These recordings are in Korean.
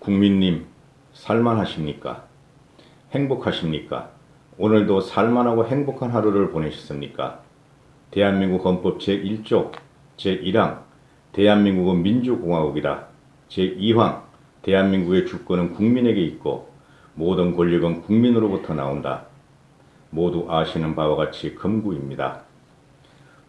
국민님, 살만하십니까? 행복하십니까? 오늘도 살만하고 행복한 하루를 보내셨습니까? 대한민국 헌법 제1조 제1항 대한민국은 민주공화국이다. 제2항 대한민국의 주권은 국민에게 있고 모든 권력은 국민으로부터 나온다. 모두 아시는 바와 같이 금구입니다.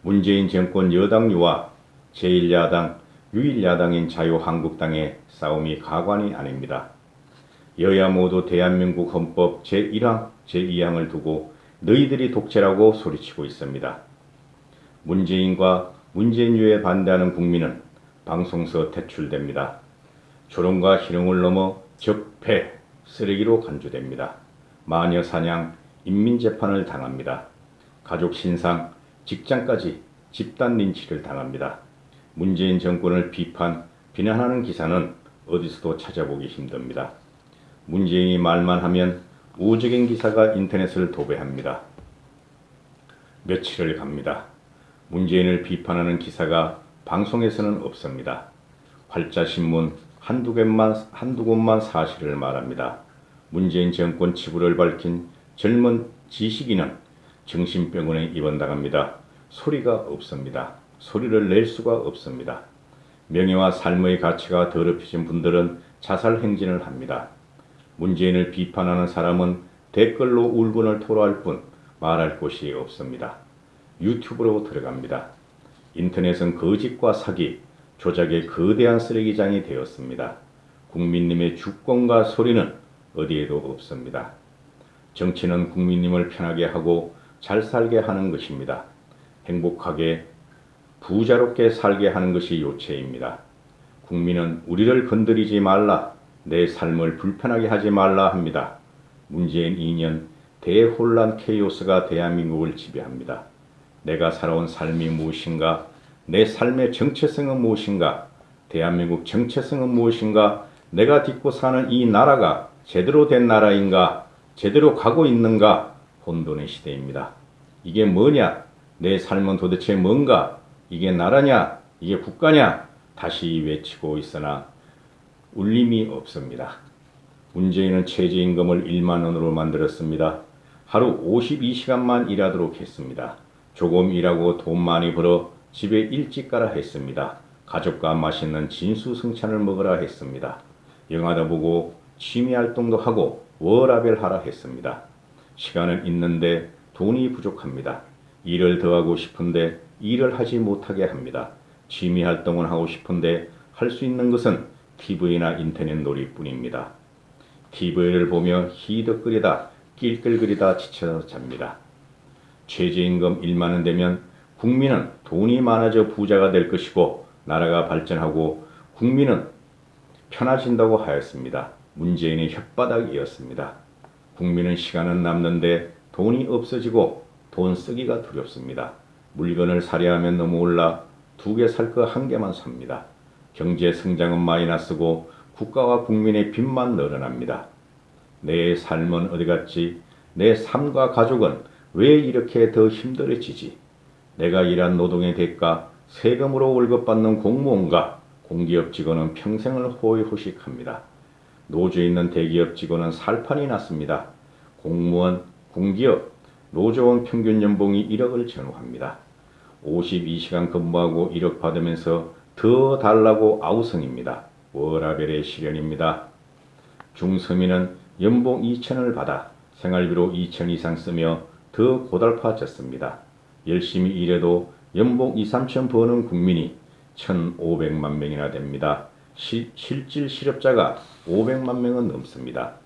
문재인 정권 여당류와 제1야당, 유일야당인 자유한국당의 싸움이 가관이 아닙니다. 여야 모두 대한민국 헌법 제1항, 제2항을 두고 너희들이 독재라고 소리치고 있습니다. 문재인과 문재인유에 반대하는 국민은 방송서 퇴출됩니다. 조롱과 희롱을 넘어 적폐, 쓰레기로 간주됩니다. 마녀 사냥, 인민재판을 당합니다. 가족 신상, 직장까지 집단 린치를 당합니다. 문재인 정권을 비판, 비난하는 기사는 어디서도 찾아보기 힘듭니다. 문재인이 말만 하면 우적인 기사가 인터넷을 도배합니다. 며칠을 갑니다. 문재인을 비판하는 기사가 방송에서는 없습니다. 활자신문 한두 곳만, 한두 곳만 사실을 말합니다. 문재인 정권 치부를 밝힌 젊은 지식인은 정신병원에 입원당합니다. 소리가 없습니다. 소리를 낼 수가 없습니다. 명예와 삶의 가치가 더럽혀진 분들은 자살 행진을 합니다. 문재인을 비판하는 사람은 댓글로 울분을 토로할 뿐 말할 곳이 없습니다. 유튜브로 들어갑니다. 인터넷은 거짓과 사기, 조작의 거대한 쓰레기장이 되었습니다. 국민님의 주권과 소리는 어디에도 없습니다. 정치는 국민님을 편하게 하고 잘 살게 하는 것입니다. 행복하게 부자롭게 살게 하는 것이 요체입니다. 국민은 우리를 건드리지 말라, 내 삶을 불편하게 하지 말라 합니다. 문재인 2년 대혼란 케이오스가 대한민국을 지배합니다. 내가 살아온 삶이 무엇인가? 내 삶의 정체성은 무엇인가? 대한민국 정체성은 무엇인가? 내가 딛고 사는 이 나라가 제대로 된 나라인가? 제대로 가고 있는가? 혼돈의 시대입니다. 이게 뭐냐? 내 삶은 도대체 뭔가? 이게 나라냐? 이게 국가냐? 다시 외치고 있으나 울림이 없습니다. 문재인은 최저임금을 1만 원으로 만들었습니다. 하루 52시간만 일하도록 했습니다. 조금 일하고 돈 많이 벌어 집에 일찍 가라 했습니다. 가족과 맛있는 진수성찬을 먹으라 했습니다. 영화도 보고 취미활동도 하고 워라벨 하라 했습니다. 시간은 있는데 돈이 부족합니다. 일을 더 하고 싶은데 일을 하지 못하게 합니다. 취미 활동을 하고 싶은데 할 수 있는 것은 TV나 인터넷 놀이뿐입니다. TV를 보며 히덕거리다 낄끌거리다 지쳐 잡니다. 최저임금 1만원 되면 국민은 돈이 많아져 부자가 될 것이고 나라가 발전하고 국민은 편해진다고 하였습니다. 문재인의 혓바닥이었습니다. 국민은 시간은 남는데 돈이 없어지고 돈 쓰기가 두렵습니다. 물건을 사려 하면 너무 올라 두 개 살 거 한 개만 삽니다. 경제 성장은 마이너스고 국가와 국민의 빚만 늘어납니다. 내 삶은 어디 갔지? 내 삶과 가족은 왜 이렇게 더 힘들어지지? 내가 일한 노동의 대가, 세금으로 월급받는 공무원과 공기업 직원은 평생을 호의호식합니다. 노조에 있는 대기업 직원은 살판이 났습니다. 공무원, 공기업, 노조원 평균 연봉이 1억을 전후합니다. 52시간 근무하고 1억 받으면서 더 달라고 아우성입니다. 워라벨의 실현입니다. 중서민은 연봉 2천을 받아 생활비로 2천 이상 쓰며 더 고달파졌습니다. 열심히 일해도 연봉 2, 3천 버는 국민이 1,500만 명이나 됩니다. 시, 실질 실업자가 500만 명은 넘습니다.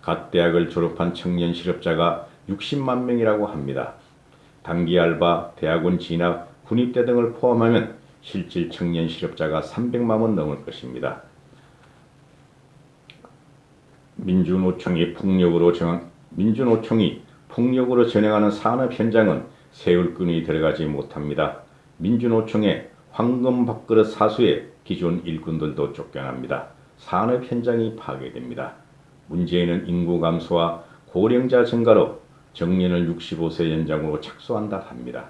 갓 대학을 졸업한 청년 실업자가 60만 명이라고 합니다. 단기 알바, 대학원 진학, 군입대 등을 포함하면 실질 청년 실업자가 300만 원 넘을 것입니다. 민주노총이 폭력으로 정 민주노총이 폭력으로 전행하는 산업 현장은 세울끈이 들어가지 못합니다. 민주노총의 황금 밥그릇 사수에 기존 일꾼들도 쫓겨납니다. 산업 현장이 파괴됩니다. 문재인은 인구 감소와 고령자 증가로 정년을 65세 연장으로 착수한다 합니다.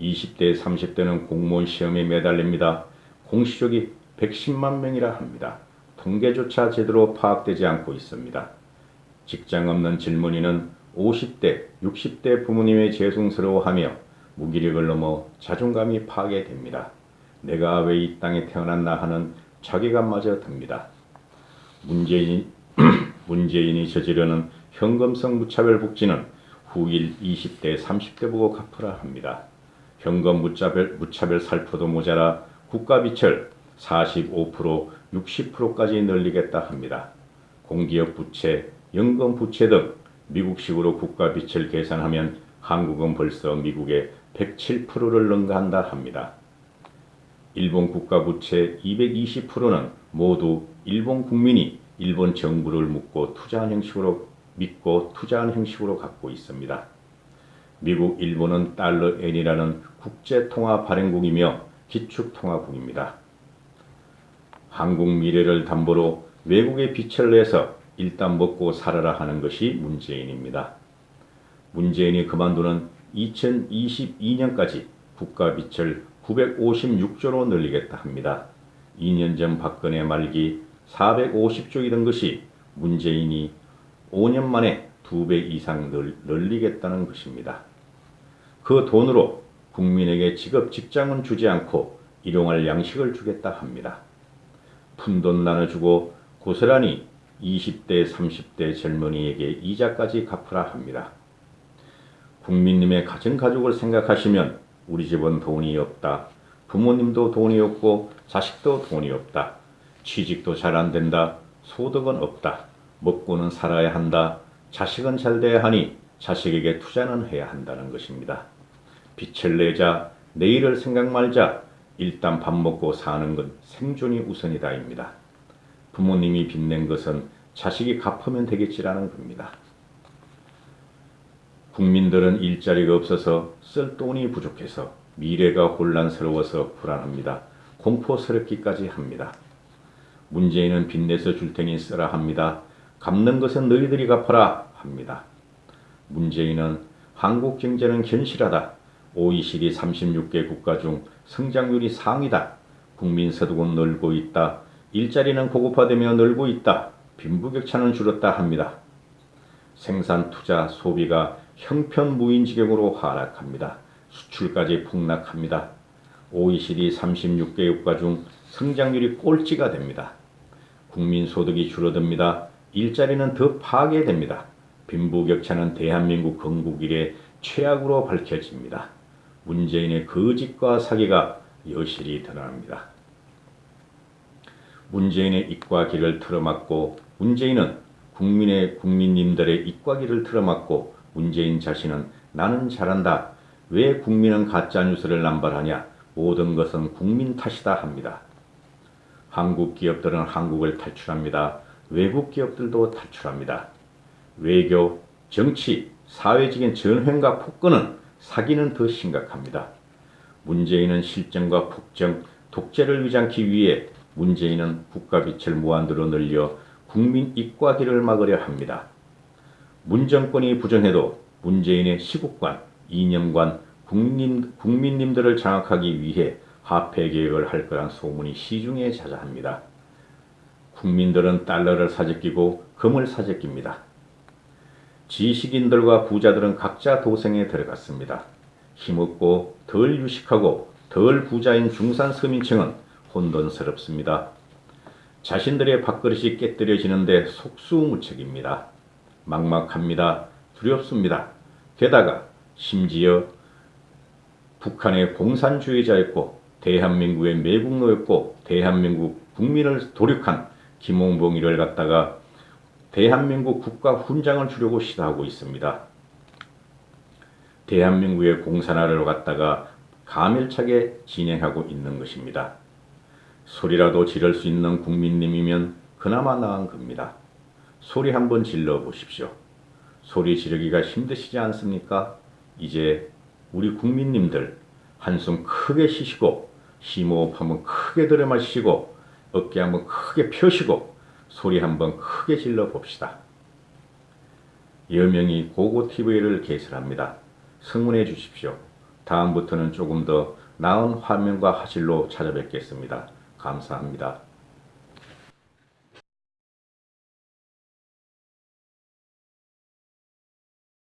20대, 30대는 공무원 시험에 매달립니다. 공시족이 110만 명이라 합니다. 통계조차 제대로 파악되지 않고 있습니다. 직장 없는 질문이는 50대, 60대 부모님의 죄송스러워하며 무기력을 넘어 자존감이 파괴됩니다. 내가 왜 이 땅에 태어났나 하는 자괴감마저 듭니다. 문재인, 문재인이 저지르는 현금성 무차별 복지는 후일 20대, 30대 보고 갚으라 합니다. 현금 무차별, 무차별 살포도 모자라 국가비철 45%, 60%까지 늘리겠다 합니다. 공기업 부채, 연금 부채 등 미국식으로 국가비철 계산하면 한국은 벌써 미국의 107%를 능가한다 합니다. 일본 국가 부채 220%는 모두 일본 국민이 일본 정부를 묻고 투자한 형식으로 믿고 투자한 형식으로 갖고 있습니다. 미국, 일본은 달러 엔이라는 국제통화 발행국이며 기축통화국입니다. 한국 미래를 담보로 외국에 빚을 내서 일단 먹고 살아라 하는 것이 문재인입니다. 문재인이 그만두는 2022년까지 국가 빚을 956조로 늘리겠다 합니다. 2년 전 박근혜 말기 450조이던 것이 문재인이 5년 만에 2배 이상 늘리겠다는 것입니다. 그 돈으로 국민에게 직업 직장은 주지 않고 일용할 양식을 주겠다 합니다. 푼돈 나눠주고 고스란히 20대 30대 젊은이에게 이자까지 갚으라 합니다. 국민님의 가진 가족을 생각하시면 우리 집은 돈이 없다. 부모님도 돈이 없고 자식도 돈이 없다. 취직도 잘 안 된다. 소득은 없다. 먹고는 살아야 한다. 자식은 잘 돼야 하니 자식에게 투자는 해야 한다는 것입니다. 빚을 내자 내일을 생각 말자 일단 밥 먹고 사는 건 생존이 우선이다입니다. 부모님이 빚낸 것은 자식이 갚으면 되겠지라는 겁니다. 국민들은 일자리가 없어서 쓸 돈이 부족해서 미래가 혼란스러워서 불안합니다. 공포스럽기까지 합니다. 문재인은 빚내서 줄 테니 쓰라 합니다. 갚는 것은 너희들이 갚아라 합니다. 문재인은 한국 경제는 견실하다. OECD 36개 국가 중 성장률이 상위다. 국민 소득은 늘고 있다. 일자리는 고급화되며 늘고 있다. 빈부격차는 줄었다 합니다. 생산, 투자, 소비가 형편무인 지경으로 하락합니다. 수출까지 폭락합니다. OECD 36개 국가 중 성장률이 꼴찌가 됩니다. 국민 소득이 줄어듭니다. 일자리는 더 파괴됩니다. 빈부격차는 대한민국 건국 이래 최악으로 밝혀집니다. 문재인의 거짓과 사기가 여실히 드러납니다. 문재인의 입과 귀를 틀어막고 문재인은 국민의 국민님들의 입과 귀를 틀어막고 문재인 자신은 나는 잘한다. 왜 국민은 가짜뉴스를 남발하냐. 모든 것은 국민 탓이다 합니다. 한국 기업들은 한국을 탈출합니다. 외국 기업들도 탈출합니다. 외교, 정치, 사회적인 전횡과 폭거는 사기는 더 심각합니다. 문재인은 실정과 폭정, 독재를 위장하기 위해 문재인은 국가빚을 무한대로 늘려 국민 입과 귀를 막으려 합니다. 문정권이 부정해도 문재인의 시국관, 이념관, 국민, 국민님들을 장악하기 위해 화폐 계획을 할 거란 소문이 시중에 자자합니다. 국민들은 달러를 사재끼고 금을 사재낍니다. 지식인들과 부자들은 각자 도생에 들어갔습니다. 힘없고 덜 유식하고 덜 부자인 중산 서민층은 혼돈스럽습니다. 자신들의 밥그릇이 깨뜨려지는데 속수무책입니다. 막막합니다. 두렵습니다. 게다가 심지어 북한의 공산주의자였고 대한민국의 매국노였고 대한민국 국민을 도륙한 김홍봉 이를 갖다가 대한민국 국가 훈장을 주려고 시도하고 있습니다. 대한민국의 공산화를 갖다가 가밀차게 진행하고 있는 것입니다. 소리라도 지를 수 있는 국민님이면 그나마 나은 겁니다. 소리 한번 질러 보십시오. 소리 지르기가 힘드시지 않습니까? 이제 우리 국민님들 한숨 크게 쉬시고 심호흡 한번 크게 들여 마시고 어깨 한번 크게 펴시고 소리 한번 크게 질러 봅시다. 여명이 고고TV를 개설합니다. 성문해 주십시오. 다음부터는 조금 더 나은 화면과 화질로 찾아뵙겠습니다. 감사합니다.